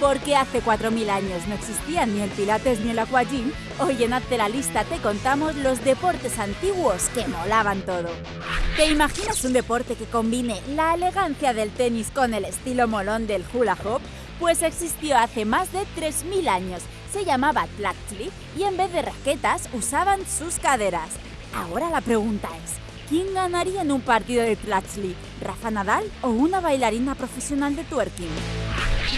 Porque hace 4.000 años no existían ni el pilates ni el aquagym, hoy en Hazte la Lista te contamos los deportes antiguos que molaban todo. ¿Te imaginas un deporte que combine la elegancia del tenis con el estilo molón del hula hoop? Pues existió hace más de 3.000 años, se llamaba Tlachtli y en vez de raquetas usaban sus caderas. Ahora la pregunta es, ¿quién ganaría en un partido de Tlachtli? ¿Rafa Nadal o una bailarina profesional de twerking?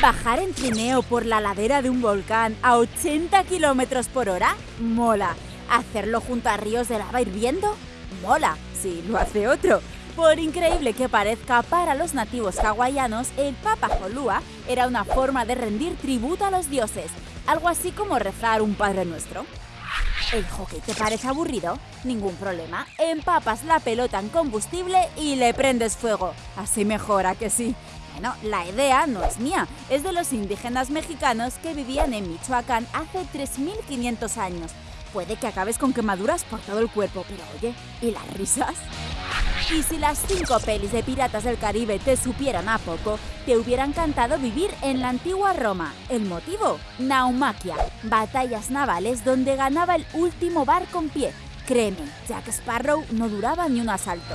¿Bajar en trineo por la ladera de un volcán a 80 km por hora? Mola. ¿Hacerlo junto a ríos de lava hirviendo? Mola, si lo hace otro. Por increíble que parezca, para los nativos hawaianos, el Papa Holua era una forma de rendir tributo a los dioses, algo así como rezar un Padre Nuestro. ¿El hockey te parece aburrido? Ningún problema. Empapas la pelota en combustible y le prendes fuego. Así mejora que sí. Bueno, la idea no es mía, es de los indígenas mexicanos que vivían en Michoacán hace 3.500 años. Puede que acabes con quemaduras por todo el cuerpo, pero oye, ¿y las risas? Y si las cinco pelis de Piratas del Caribe te supieran a poco, te hubiera encantado vivir en la antigua Roma. ¿El motivo? Naumaquia, batallas navales donde ganaba el último barco en pie. Créeme, Jack Sparrow no duraba ni un asalto.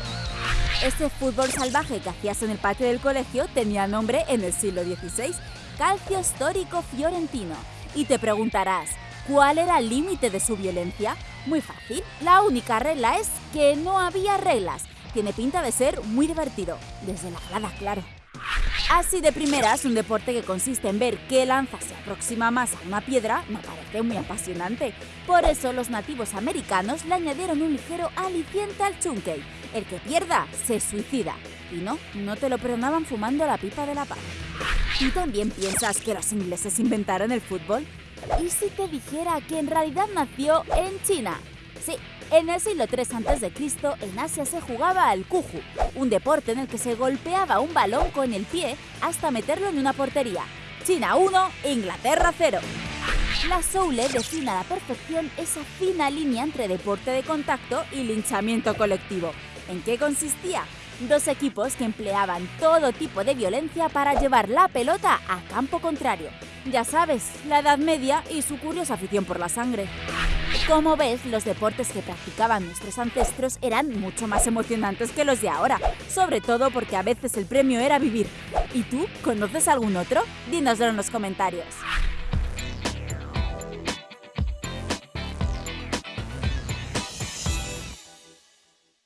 Ese fútbol salvaje que hacías en el patio del colegio tenía nombre en el siglo XVI, Calcio Histórico Fiorentino. Y te preguntarás, ¿cuál era el límite de su violencia? Muy fácil, la única regla es que no había reglas tiene pinta de ser muy divertido, desde la grada, claro. Así de primeras, un deporte que consiste en ver qué lanza se aproxima más a una piedra me parece muy apasionante. Por eso los nativos americanos le añadieron un ligero aliciente al chunkey. El que pierda, se suicida. Y no, no te lo perdonaban fumando la pipa de la paz. ¿Tú también piensas que los ingleses inventaron el fútbol? ¿Y si te dijera que en realidad nació en China? Sí, en el siglo III a.C. en Asia se jugaba al kuju, un deporte en el que se golpeaba un balón con el pie hasta meterlo en una portería. China 1, Inglaterra 0. La Soule define a la perfección esa fina línea entre deporte de contacto y linchamiento colectivo. ¿En qué consistía? Dos equipos que empleaban todo tipo de violencia para llevar la pelota a campo contrario. Ya sabes, la Edad Media y su curiosa afición por la sangre. Como ves, los deportes que practicaban nuestros ancestros eran mucho más emocionantes que los de ahora, sobre todo porque a veces el premio era vivir. ¿Y tú? ¿Conoces algún otro? Dínoslo en los comentarios.